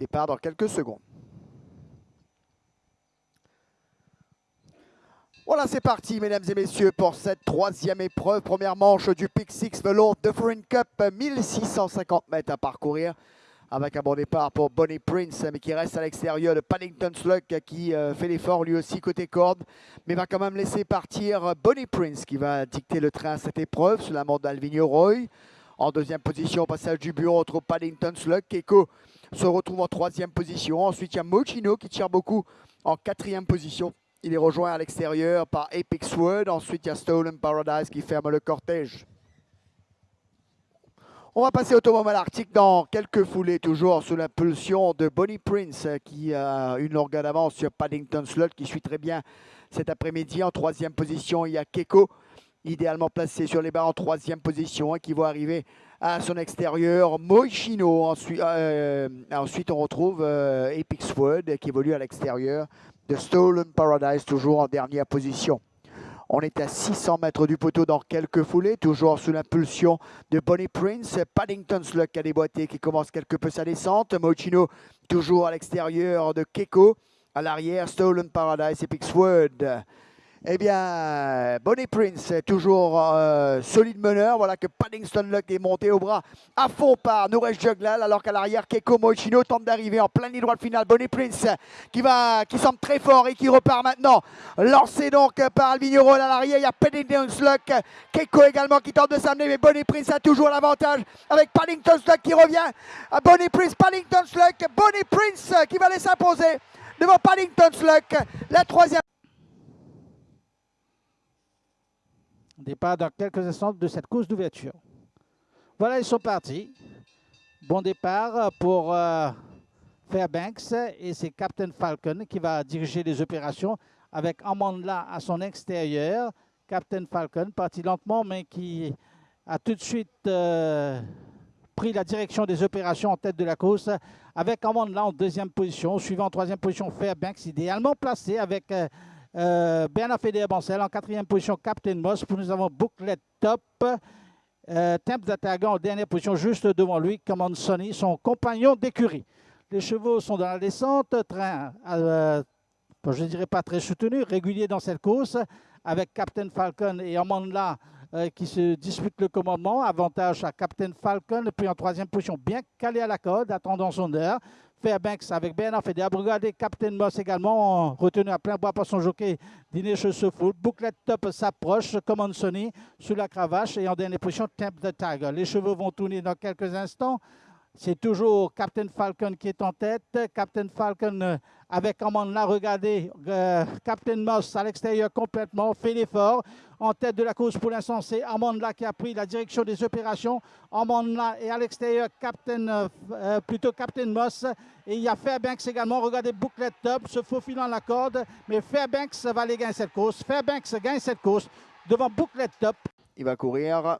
Départ dans quelques secondes. Voilà, c'est parti, mesdames et messieurs, pour cette troisième épreuve. Première manche du Pick Six Velour Dufferin Cup, 1650 mètres à parcourir. Avec un bon départ pour Bonnie Prince, mais qui reste à l'extérieur de Paddington Slug, qui euh, fait l'effort lui aussi côté corde, mais va quand même laisser partir Bonnie Prince, qui va dicter le train à cette épreuve, sous la montre d'Alvin Roy. En deuxième position, passage du bureau entre Paddington Slug. Keiko se retrouve en troisième position. Ensuite, il y a Mochino qui tire beaucoup en quatrième position. Il est rejoint à l'extérieur par Apex Wood. Ensuite, il y a Stolen Paradise qui ferme le cortège. On va passer au Automobile Arctique dans quelques foulées, toujours sous l'impulsion de Bonnie Prince, qui a une longueur d'avance sur Paddington Slot, qui suit très bien cet après-midi. En troisième position, il y a Keiko, idéalement placé sur les barres en troisième position, qui va arriver à son extérieur. Moichino, ensuite, euh, on retrouve euh, Apex Wood, qui évolue à l'extérieur de Stolen Paradise, toujours en dernière position. On est à 600 mètres du poteau dans quelques foulées, toujours sous l'impulsion de Bonnie Prince. Paddington Slug a déboîté, qui commence quelque peu sa descente. Mochino toujours à l'extérieur de Keiko. À l'arrière, Stolen Paradise et Pixwood. Eh bien, Bonnie Prince, toujours euh, solide meneur. Voilà que Paddington Luck est monté au bras à fond par Nouresh Juglal, alors qu'à l'arrière, Keiko Mochino tente d'arriver en plein ligne droite finale. Bonnie Prince qui, va, qui semble très fort et qui repart maintenant. Lancé donc par Alvigno à l'arrière. Il y a Paddington Luck, Keiko également qui tente de s'amener, mais Bonnie Prince a toujours l'avantage avec Paddington Luck qui revient. Bonnie Prince, Paddington Luck, Bonnie Prince qui va les s'imposer devant Paddington Luck. La troisième. Départ dans quelques instants de cette course d'ouverture. Voilà, ils sont partis. Bon départ pour euh, Fairbanks et c'est Captain Falcon qui va diriger les opérations avec Amandla à son extérieur. Captain Falcon, parti lentement, mais qui a tout de suite euh, pris la direction des opérations en tête de la course avec Amandla en deuxième position. Suivant en troisième position, Fairbanks, idéalement placé avec... Euh, euh, Bernard Feder Bancel en quatrième position, Captain Moss. Nous avons Booklet Top. Euh, Temple en dernière position, juste devant lui, Command Sonny, son compagnon d'écurie. Les chevaux sont dans la descente, train, euh, je ne dirais pas très soutenu, régulier dans cette course, avec Captain Falcon et Amanda euh, qui se disputent le commandement. Avantage à Captain Falcon, puis en troisième position, bien calé à la corde, attendant son heure. Fairbanks avec Bernard Feder. Regardez Captain Moss également, retenu à plein bois par son jockey Dinesh Foot. Bouclette top s'approche, Command Sony sous la cravache et en dernière position, Temp the Tiger. Les cheveux vont tourner dans quelques instants. C'est toujours Captain Falcon qui est en tête. Captain Falcon euh, avec là, regardez, euh, Captain Moss à l'extérieur complètement, fait l'effort. En tête de la course pour l'instant, c'est Amanda qui a pris la direction des opérations. Amanda est à l'extérieur, Captain, euh, plutôt Captain Moss. Et il y a Fairbanks également. Regardez, bouclette top, se faufilant la corde. Mais Fairbanks va aller gagner cette course. Fairbanks gagne cette course devant bouclette top. Il va courir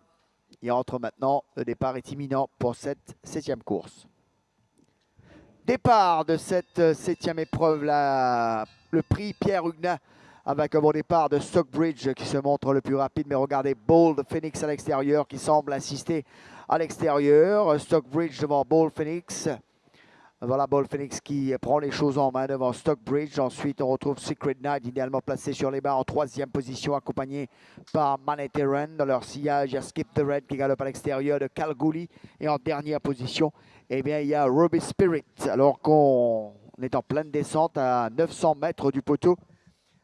il entre maintenant. Le départ est imminent pour cette septième course. Départ de cette euh, septième épreuve, le prix Pierre Huguenin avec un bon départ de Stockbridge qui se montre le plus rapide. Mais regardez Bold Phoenix à l'extérieur qui semble insister à l'extérieur. Stockbridge devant Bold Phoenix. Voilà Ball Phoenix qui prend les choses en main devant Stockbridge. Ensuite, on retrouve Secret Knight, idéalement placé sur les barres en troisième position, accompagné par Maneteren. Dans leur sillage, il y a Skip the Red qui galope à l'extérieur de Calgary. Et en dernière position, eh bien, il y a Ruby Spirit. Alors qu'on est en pleine descente à 900 mètres du poteau.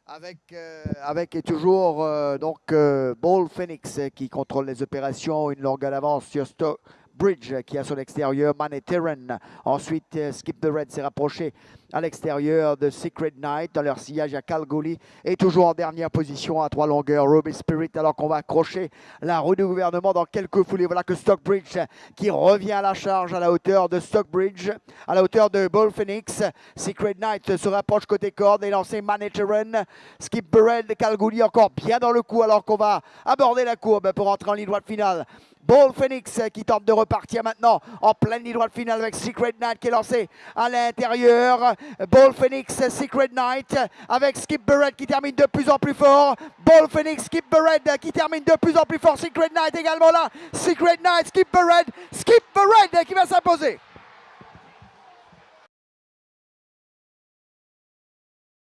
Avec, euh, avec toujours euh, donc euh, Ball Phoenix qui contrôle les opérations, une longue d'avance sur Stock. Bridge qui a son extérieur Maneteren. Ensuite, euh, Skip the Red s'est rapproché à l'extérieur de Secret Knight. Dans leur sillage à Calgary. Et toujours en dernière position à trois longueurs, Ruby Spirit. Alors qu'on va accrocher la roue du gouvernement dans quelques foulées. Voilà que Stockbridge qui revient à la charge à la hauteur de Stockbridge, à la hauteur de Bull Phoenix. Secret Knight se rapproche côté corde et lancé Maneteren. Skip the Red, Calgary encore bien dans le coup alors qu'on va aborder la courbe pour entrer en ligne droite finale. Ball Phoenix qui tente de repartir maintenant en pleine ligne droite finale avec Secret Knight qui est lancé à l'intérieur. Ball Phoenix, Secret Knight avec Skip Barrett qui termine de plus en plus fort. Ball Phoenix, Skip Barrett qui termine de plus en plus fort. Secret Knight également là. Secret Knight, Skip Barrett, Skip Barrett qui va s'imposer.